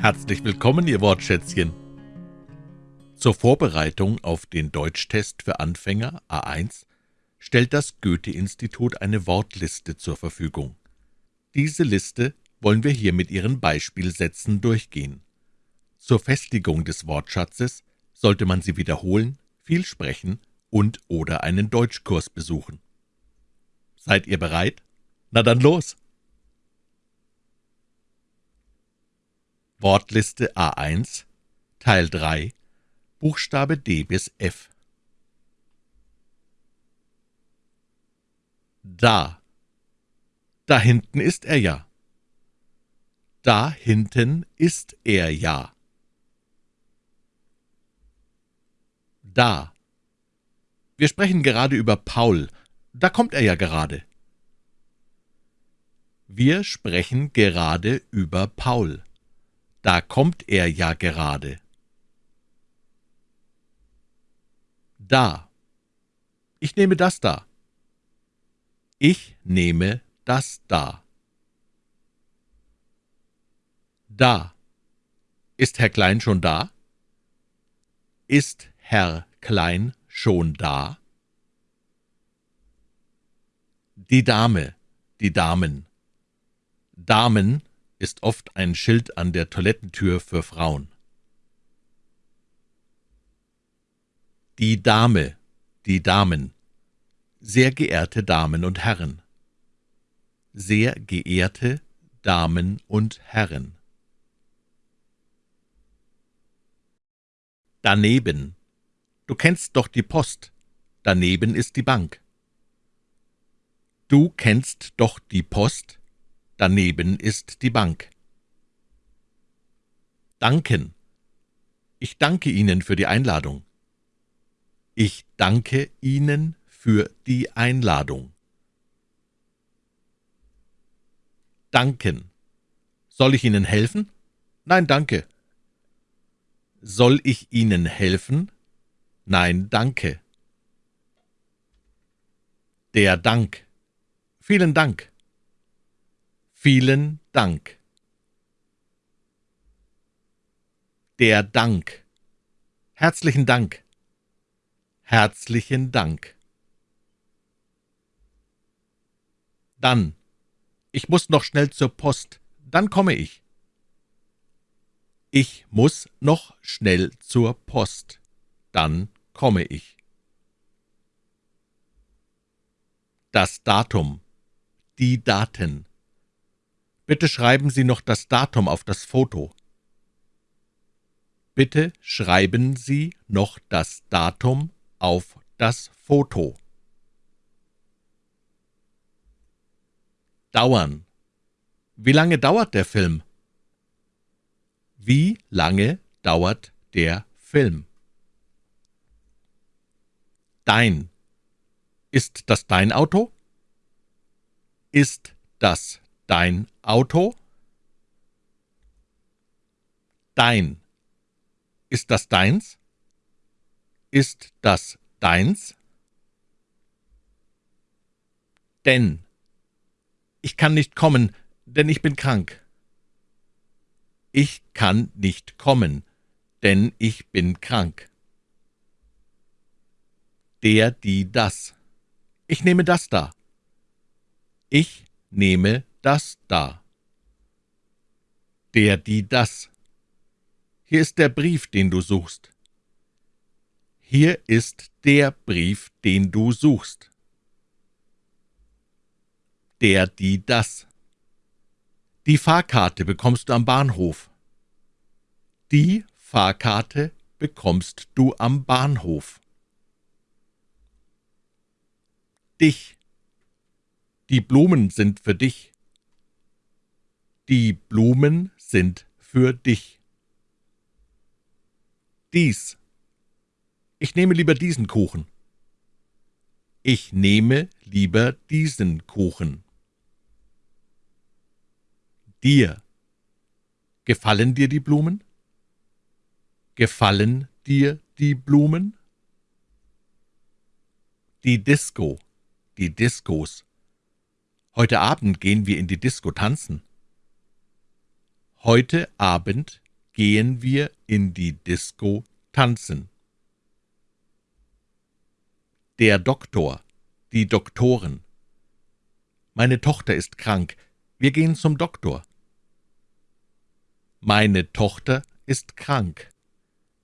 Herzlich willkommen, Ihr Wortschätzchen. Zur Vorbereitung auf den Deutschtest für Anfänger A1 stellt das Goethe-Institut eine Wortliste zur Verfügung. Diese Liste wollen wir hier mit Ihren Beispielsätzen durchgehen. Zur Festigung des Wortschatzes sollte man sie wiederholen, viel sprechen und oder einen Deutschkurs besuchen. Seid ihr bereit? Na dann los! Wortliste A1 Teil 3 Buchstabe D bis F Da Da hinten ist er ja. Da hinten ist er ja. Da Wir sprechen gerade über Paul. Da kommt er ja gerade. Wir sprechen gerade über Paul. Da kommt er ja gerade. Da. Ich nehme das da. Ich nehme das da. Da. Ist Herr Klein schon da? Ist Herr Klein schon da? Die Dame, die Damen. Damen ist oft ein Schild an der Toilettentür für Frauen. Die Dame, die Damen. Sehr geehrte Damen und Herren. Sehr geehrte Damen und Herren. Daneben. Du kennst doch die Post. Daneben ist die Bank. Du kennst doch die Post. Daneben ist die Bank. Danken. Ich danke Ihnen für die Einladung. Ich danke Ihnen für die Einladung. Danken. Soll ich Ihnen helfen? Nein, danke. Soll ich Ihnen helfen? Nein, danke. Der Dank. Vielen Dank. Vielen Dank. Der Dank. Herzlichen Dank. Herzlichen Dank. Dann. Ich muss noch schnell zur Post. Dann komme ich. Ich muss noch schnell zur Post. Dann komme ich. Das Datum. Die Daten. Bitte schreiben Sie noch das Datum auf das Foto. Bitte schreiben Sie noch das Datum auf das Foto. Dauern. Wie lange dauert der Film? Wie lange dauert der Film? Dein. Ist das dein Auto? Ist das Dein Auto? Dein. Ist das deins? Ist das deins? Denn. Ich kann nicht kommen, denn ich bin krank. Ich kann nicht kommen, denn ich bin krank. Der, die, das. Ich nehme das da. Ich nehme das da. Der, die, das. Hier ist der Brief, den du suchst. Hier ist der Brief, den du suchst. Der, die, das. Die Fahrkarte bekommst du am Bahnhof. Die Fahrkarte bekommst du am Bahnhof. Dich. Die Blumen sind für dich. Die Blumen sind für dich. Dies. Ich nehme lieber diesen Kuchen. Ich nehme lieber diesen Kuchen. Dir. Gefallen dir die Blumen? Gefallen dir die Blumen? Die Disco, die Diskos. Heute Abend gehen wir in die Disco tanzen. Heute Abend gehen wir in die Disco tanzen. Der Doktor, die Doktoren. Meine Tochter ist krank, wir gehen zum Doktor. Meine Tochter ist krank,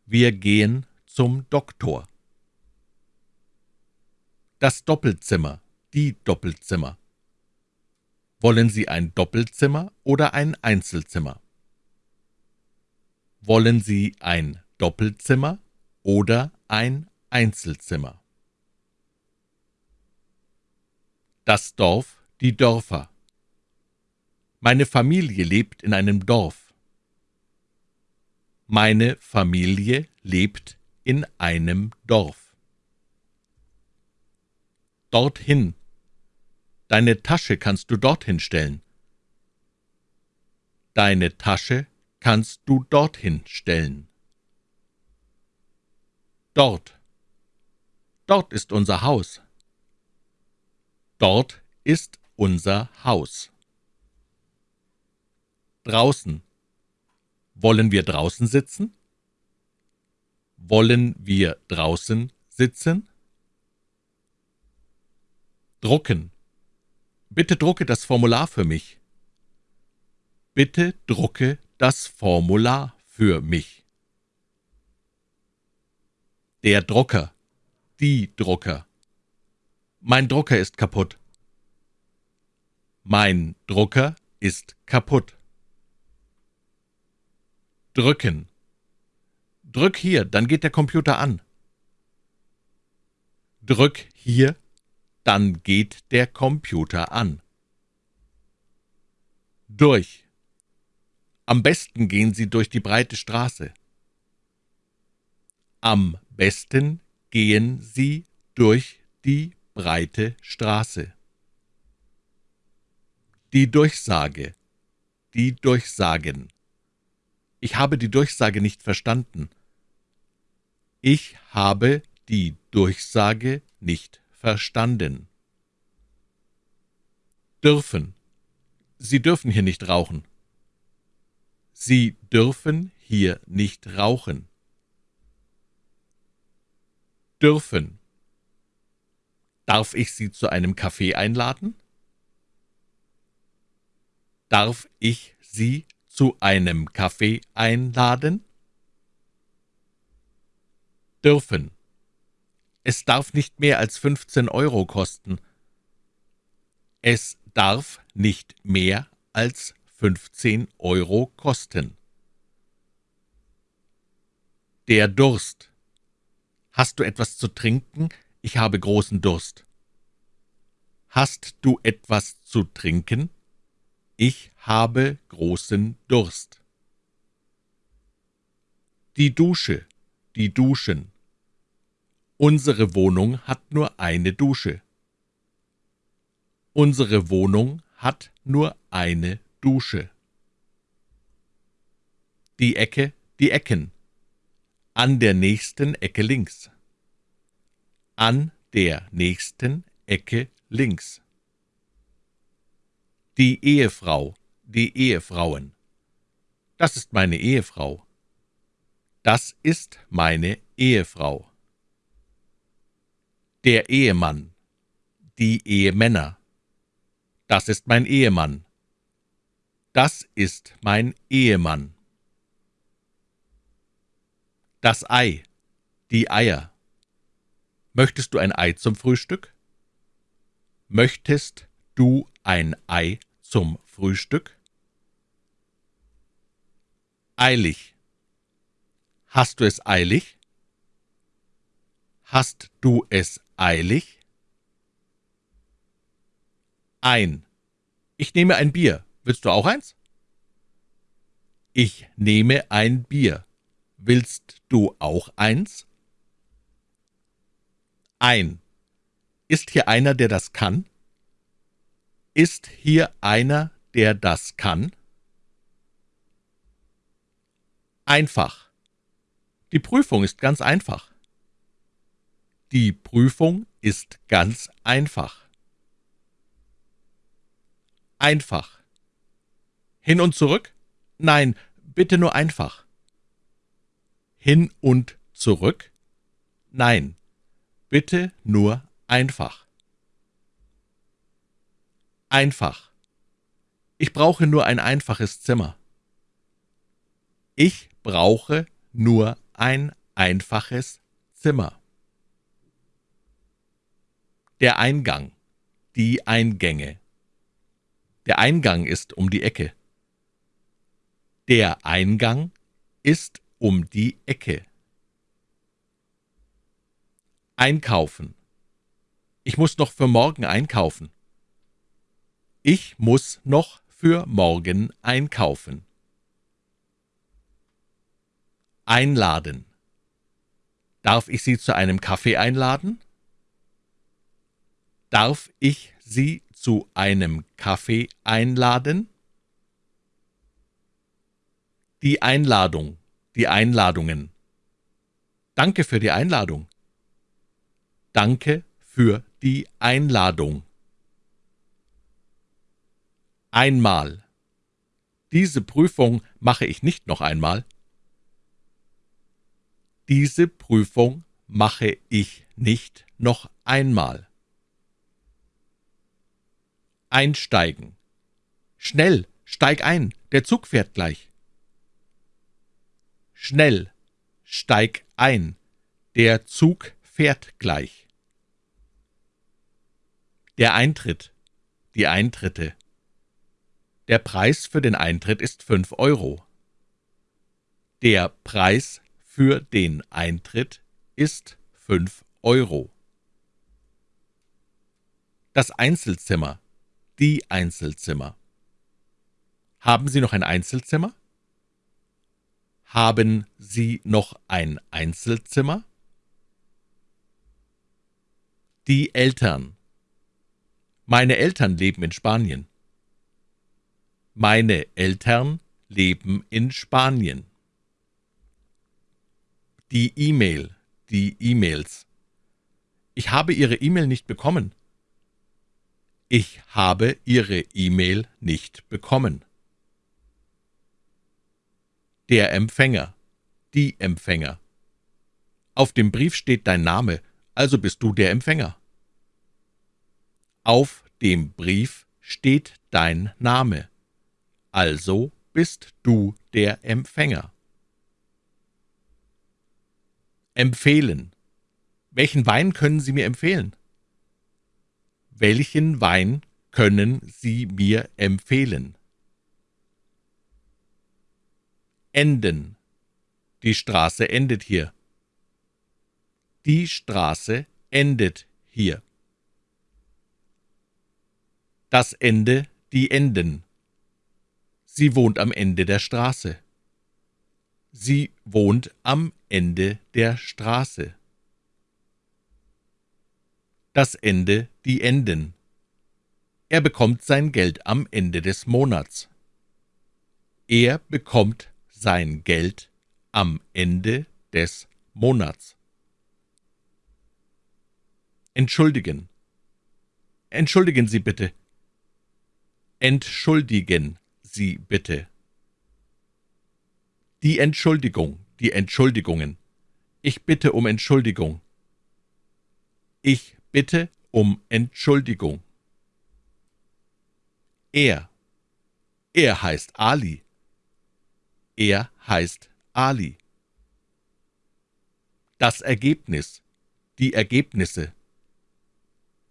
wir gehen zum Doktor. Das Doppelzimmer, die Doppelzimmer. Wollen Sie ein Doppelzimmer oder ein Einzelzimmer? Wollen Sie ein Doppelzimmer oder ein Einzelzimmer? Das Dorf, die Dörfer. Meine Familie lebt in einem Dorf. Meine Familie lebt in einem Dorf. Dorthin, Deine Tasche kannst du dorthin stellen. Deine Tasche kannst du dorthin stellen. Dort. Dort ist unser Haus. Dort ist unser Haus. Draußen. Wollen wir draußen sitzen? Wollen wir draußen sitzen? Drucken. Bitte drucke das Formular für mich. Bitte drucke das Formular für mich. Der Drucker. Die Drucker. Mein Drucker ist kaputt. Mein Drucker ist kaputt. Drücken. Drück hier, dann geht der Computer an. Drück hier, dann geht der Computer an. Durch. Am besten gehen Sie durch die breite Straße. Am besten gehen Sie durch die breite Straße. Die Durchsage. Die Durchsagen. Ich habe die Durchsage nicht verstanden. Ich habe die Durchsage nicht verstanden. Dürfen. Sie dürfen hier nicht rauchen. Sie dürfen hier nicht rauchen. Dürfen. Darf ich Sie zu einem Kaffee einladen? Darf ich Sie zu einem Kaffee einladen? Dürfen. Es darf nicht mehr als 15 Euro kosten. Es darf nicht mehr als 15 Euro kosten. Der Durst. Hast du etwas zu trinken? Ich habe großen Durst. Hast du etwas zu trinken? Ich habe großen Durst. Die Dusche, die Duschen. Unsere Wohnung hat nur eine Dusche. Unsere Wohnung hat nur eine Dusche. Die Ecke, die Ecken. An der nächsten Ecke links. An der nächsten Ecke links. Die Ehefrau, die Ehefrauen. Das ist meine Ehefrau. Das ist meine Ehefrau der Ehemann, die Ehemänner. Das ist mein Ehemann. Das ist mein Ehemann. Das Ei, die Eier. Möchtest du ein Ei zum Frühstück? Möchtest du ein Ei zum Frühstück? Eilig. Hast du es eilig? Hast du es eilig? Ein. Ich nehme ein Bier. Willst du auch eins? Ich nehme ein Bier. Willst du auch eins? Ein. Ist hier einer, der das kann? Ist hier einer, der das kann? Einfach. Die Prüfung ist ganz einfach. Die Prüfung ist ganz einfach. Einfach. Hin und zurück? Nein, bitte nur einfach. hin und zurück? Nein, bitte nur einfach. Einfach. Ich brauche nur ein einfaches Zimmer. Ich brauche nur ein einfaches Zimmer. Der Eingang, die Eingänge. Der Eingang ist um die Ecke. Der Eingang ist um die Ecke. Einkaufen. Ich muss noch für morgen einkaufen. Ich muss noch für morgen einkaufen. Einladen. Darf ich Sie zu einem Kaffee einladen? Darf ich Sie zu einem Kaffee einladen? Die Einladung, die Einladungen. Danke für die Einladung. Danke für die Einladung. Einmal. Diese Prüfung mache ich nicht noch einmal. Diese Prüfung mache ich nicht noch einmal. Einsteigen. Schnell, steig ein, der Zug fährt gleich. Schnell, steig ein, der Zug fährt gleich. Der Eintritt, die Eintritte. Der Preis für den Eintritt ist fünf Euro. Der Preis für den Eintritt ist fünf Euro. Das Einzelzimmer, die Einzelzimmer. Haben Sie noch ein Einzelzimmer? Haben Sie noch ein Einzelzimmer? Die Eltern. Meine Eltern leben in Spanien. Meine Eltern leben in Spanien. Die E-Mail, die E-Mails. Ich habe Ihre E-Mail nicht bekommen. Ich habe Ihre E-Mail nicht bekommen. Der Empfänger, die Empfänger. Auf dem Brief steht dein Name, also bist du der Empfänger. Auf dem Brief steht dein Name also bist du der Empfänger. Empfehlen. Welchen Wein können Sie mir empfehlen? Welchen Wein können Sie mir empfehlen? Enden. Die Straße endet hier. Die Straße endet hier. Das Ende, die Enden. Sie wohnt am Ende der Straße. Sie wohnt am Ende der Straße. Das Ende, die Enden. Er bekommt sein Geld am Ende des Monats. Er bekommt sein Geld am Ende des Monats. Entschuldigen. Entschuldigen Sie bitte. Entschuldigen Sie bitte. Die Entschuldigung, die Entschuldigungen. Ich bitte um Entschuldigung. Ich bitte um Entschuldigung. Er. Er heißt Ali. Er heißt Ali. Das Ergebnis. Die Ergebnisse.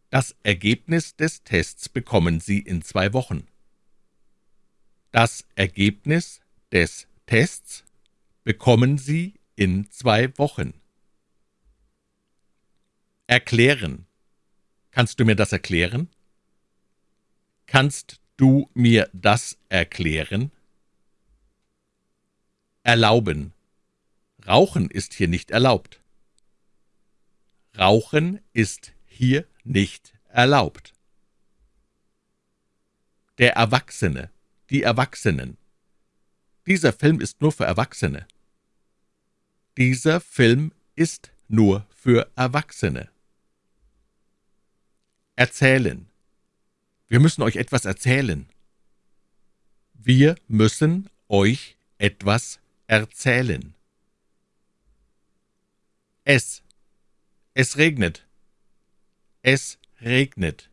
Das Ergebnis des Tests bekommen Sie in zwei Wochen. Das Ergebnis des Tests bekommen Sie in zwei Wochen. Erklären. Kannst du mir das erklären? Kannst du mir das erklären? Erlauben. Rauchen ist hier nicht erlaubt. Rauchen ist hier nicht erlaubt. Der Erwachsene die Erwachsenen. Dieser Film ist nur für Erwachsene. Dieser Film ist nur für Erwachsene. Erzählen. Wir müssen euch etwas erzählen. Wir müssen euch etwas erzählen. Es. Es regnet. Es regnet.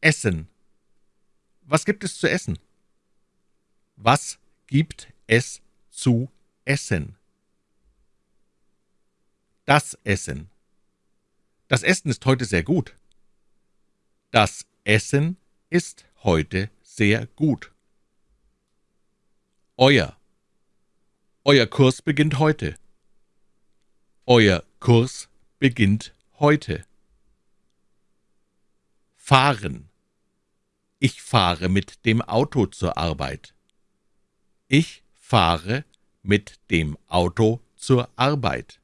Essen. Was gibt es zu essen? Was gibt es zu essen? Das Essen. Das Essen ist heute sehr gut. Das Essen ist heute sehr gut. Euer. Euer Kurs beginnt heute. Euer Kurs beginnt heute. Fahren. Ich fahre mit dem Auto zur Arbeit. Ich fahre mit dem Auto zur Arbeit.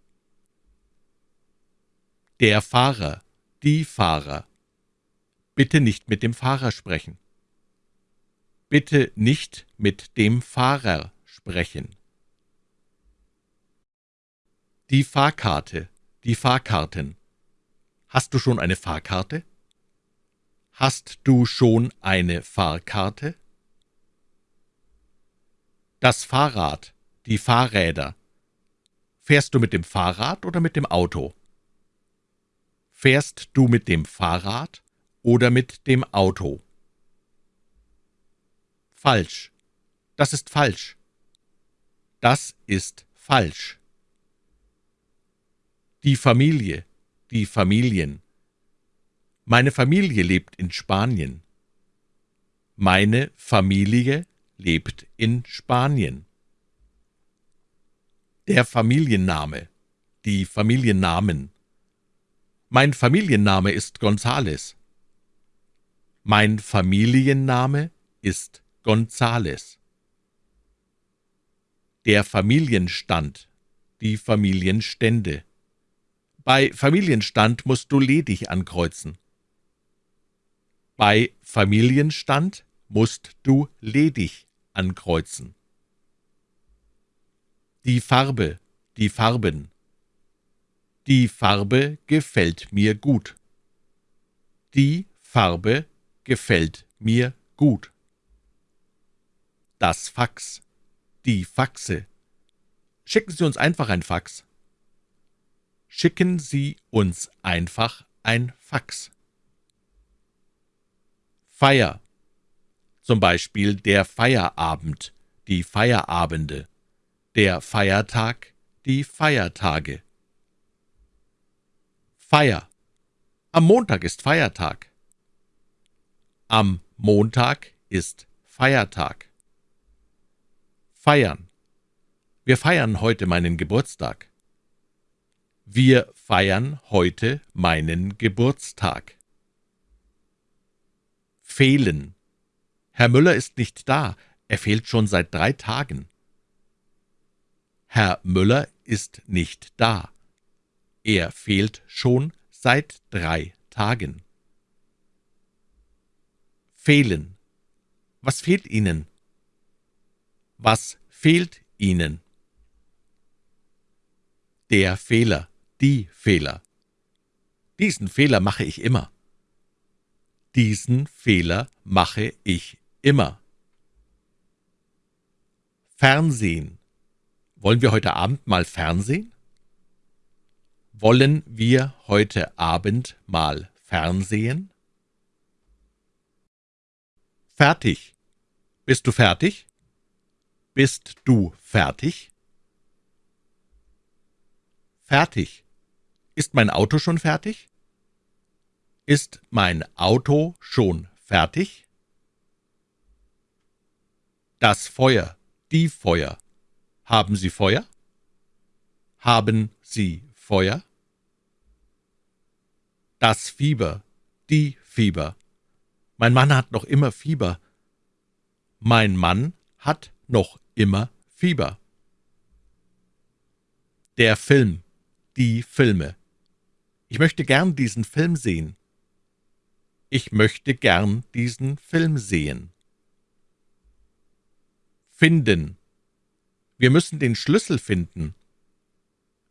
Der Fahrer, die Fahrer. Bitte nicht mit dem Fahrer sprechen. Bitte nicht mit dem Fahrer sprechen. Die Fahrkarte, die Fahrkarten. Hast du schon eine Fahrkarte? Hast du schon eine Fahrkarte? Das Fahrrad, die Fahrräder. Fährst du mit dem Fahrrad oder mit dem Auto? Fährst du mit dem Fahrrad oder mit dem Auto? Falsch. Das ist falsch. Das ist falsch. Die Familie, die Familien. Meine Familie lebt in Spanien. Meine Familie lebt in Spanien. Der Familienname, die Familiennamen. Mein Familienname ist Gonzales. Mein Familienname ist Gonzales. Der Familienstand, die Familienstände. Bei Familienstand musst du ledig ankreuzen. Bei Familienstand musst du ledig ankreuzen. Die Farbe, die Farben. Die Farbe gefällt mir gut. Die Farbe gefällt mir gut. Das Fax, die Faxe. Schicken Sie uns einfach ein Fax. Schicken Sie uns einfach ein Fax. Feier, zum Beispiel der Feierabend, die Feierabende, der Feiertag, die Feiertage. Feier. Am Montag ist Feiertag. Am Montag ist Feiertag. Feiern. Wir feiern heute meinen Geburtstag. Wir feiern heute meinen Geburtstag. Fehlen. Herr Müller ist nicht da, er fehlt schon seit drei Tagen. Herr Müller ist nicht da. Er fehlt schon seit drei Tagen. Fehlen. Was fehlt Ihnen? Was fehlt Ihnen? Der Fehler, die Fehler. Diesen Fehler mache ich immer. Diesen Fehler mache ich immer. Fernsehen. Wollen wir heute Abend mal Fernsehen? Wollen wir heute Abend mal Fernsehen? Fertig. Bist du fertig? Bist du fertig? Fertig. Ist mein Auto schon fertig? Ist mein Auto schon fertig? Das Feuer, die Feuer. Haben Sie Feuer? Haben Sie Feuer? Das Fieber, die Fieber. Mein Mann hat noch immer Fieber. Mein Mann hat noch immer Fieber. Der Film, die Filme. Ich möchte gern diesen Film sehen. Ich möchte gern diesen Film sehen. Finden. Wir müssen den Schlüssel finden.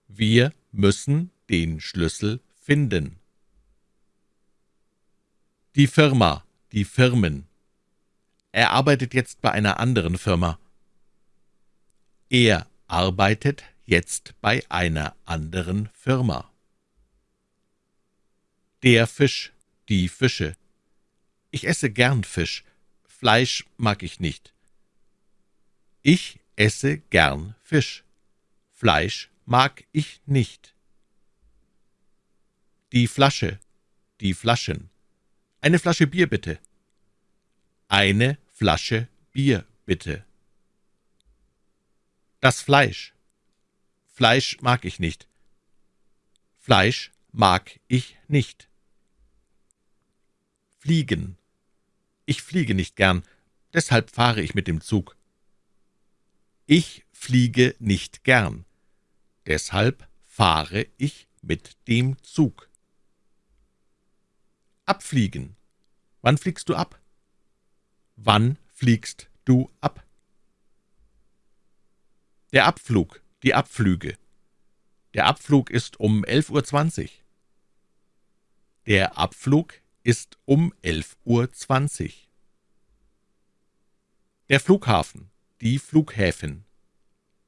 Wir müssen den Schlüssel finden. Die Firma, die Firmen. Er arbeitet jetzt bei einer anderen Firma. Er arbeitet jetzt bei einer anderen Firma. Der Fisch, die Fische. Ich esse gern Fisch, Fleisch mag ich nicht. Ich esse gern Fisch, Fleisch mag ich nicht. Die Flasche, die Flaschen. Eine Flasche Bier bitte. Eine Flasche Bier bitte. Das Fleisch. Fleisch mag ich nicht. Fleisch mag ich nicht. Fliegen. Ich fliege nicht gern, deshalb fahre ich mit dem Zug. Ich fliege nicht gern, deshalb fahre ich mit dem Zug. Abfliegen. Wann fliegst du ab? Wann fliegst du ab? Der Abflug, die Abflüge. Der Abflug ist um 11.20 Uhr. Der Abflug ist um 11.20 Uhr. Der Flughafen, die Flughäfen.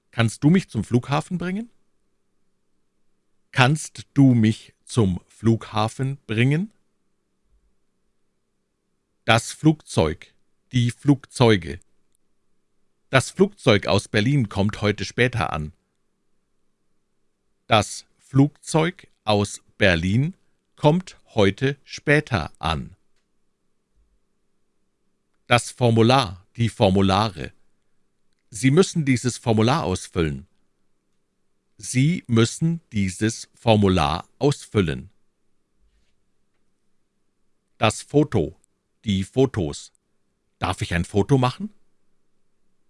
Kannst du mich zum Flughafen bringen? Kannst du mich zum Flughafen bringen? Das Flugzeug, die Flugzeuge. Das Flugzeug aus Berlin kommt heute später an. Das Flugzeug aus Berlin kommt heute später an. Das Formular, die Formulare. Sie müssen dieses Formular ausfüllen. Sie müssen dieses Formular ausfüllen. Das Foto, die Fotos. Darf ich ein Foto machen?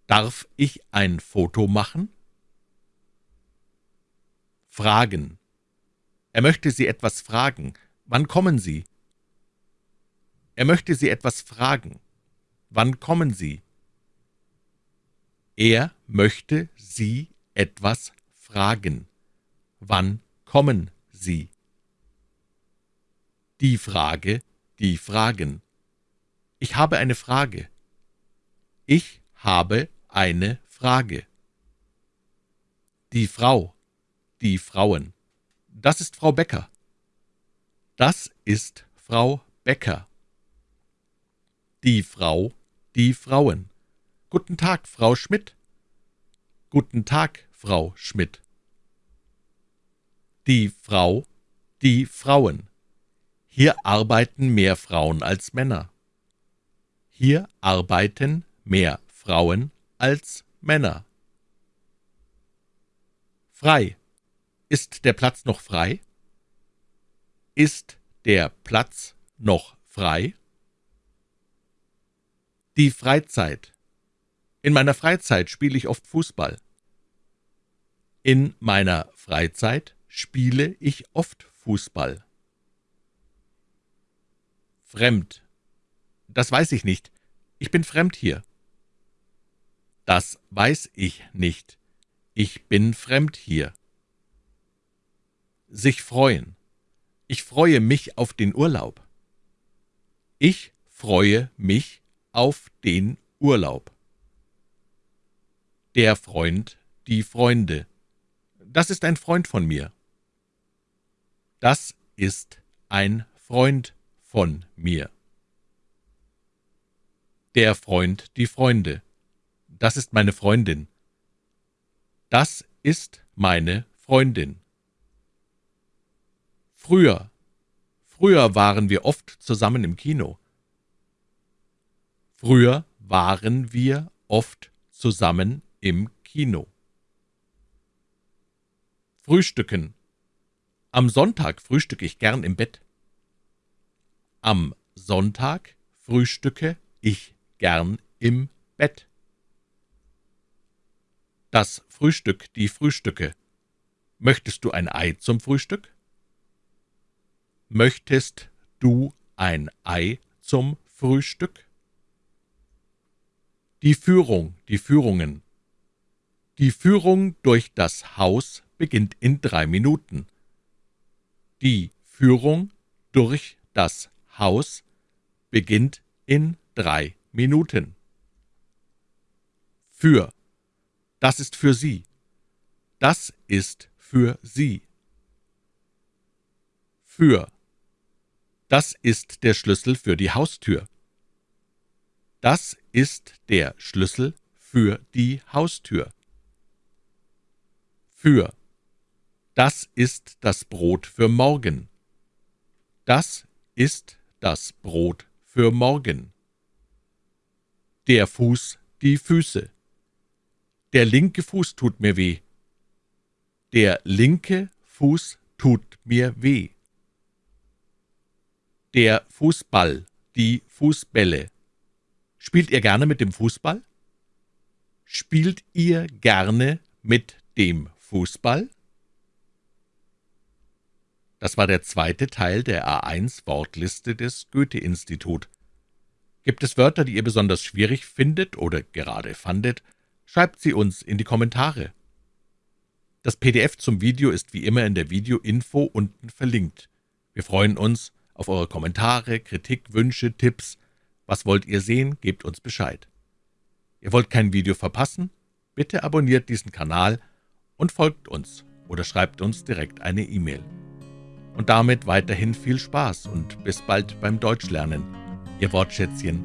Darf ich ein Foto machen? Fragen. Er möchte Sie etwas fragen. Wann kommen Sie? Er möchte Sie etwas fragen. Wann kommen Sie? Er möchte Sie etwas fragen. Wann kommen Sie? Die Frage, die Fragen. Ich habe eine Frage. Ich habe eine Frage. Die Frau, die Frauen. Das ist Frau Becker. Das ist Frau Becker. Die Frau, die Frauen. Guten Tag, Frau Schmidt. Guten Tag, Frau Schmidt. Die Frau, die Frauen. Hier arbeiten mehr Frauen als Männer. Hier arbeiten mehr Frauen als Männer. Frei. Ist der Platz noch frei? Ist der Platz noch frei? Die Freizeit. In meiner Freizeit spiele ich oft Fußball. In meiner Freizeit spiele ich oft Fußball. Fremd. Das weiß ich nicht. Ich bin fremd hier. Das weiß ich nicht. Ich bin fremd hier. Sich freuen. Ich freue mich auf den Urlaub. Ich freue mich auf den Urlaub. Der Freund, die Freunde. Das ist ein Freund von mir. Das ist ein Freund von mir. Der Freund, die Freunde. Das ist meine Freundin. Das ist meine Freundin. Früher. Früher waren wir oft zusammen im Kino. Früher waren wir oft zusammen im Kino. Frühstücken. Am Sonntag frühstücke ich gern im Bett. Am Sonntag frühstücke ich gern im Bett. Das Frühstück, die Frühstücke. Möchtest du ein Ei zum Frühstück? Möchtest du ein Ei zum Frühstück? Die Führung, die Führungen. Die Führung durch das Haus beginnt in drei Minuten. Die Führung durch das Haus beginnt in drei Minuten. Für. Das ist für Sie. Das ist für Sie. Für. Das ist der Schlüssel für die Haustür. Das ist der Schlüssel für die Haustür. Für. Das ist das Brot für morgen. Das ist das Brot für morgen. Der Fuß, die Füße. Der linke Fuß tut mir weh. Der linke Fuß tut mir weh. Der Fußball, die Fußbälle. Spielt ihr gerne mit dem Fußball? Spielt ihr gerne mit dem Fußball? Das war der zweite Teil der A1-Wortliste des Goethe-Institut. Gibt es Wörter, die ihr besonders schwierig findet oder gerade fandet, schreibt sie uns in die Kommentare. Das PDF zum Video ist wie immer in der Video-Info unten verlinkt. Wir freuen uns auf eure Kommentare, Kritik, Wünsche, Tipps, was wollt ihr sehen? Gebt uns Bescheid. Ihr wollt kein Video verpassen? Bitte abonniert diesen Kanal und folgt uns oder schreibt uns direkt eine E-Mail. Und damit weiterhin viel Spaß und bis bald beim Deutschlernen. Ihr Wortschätzchen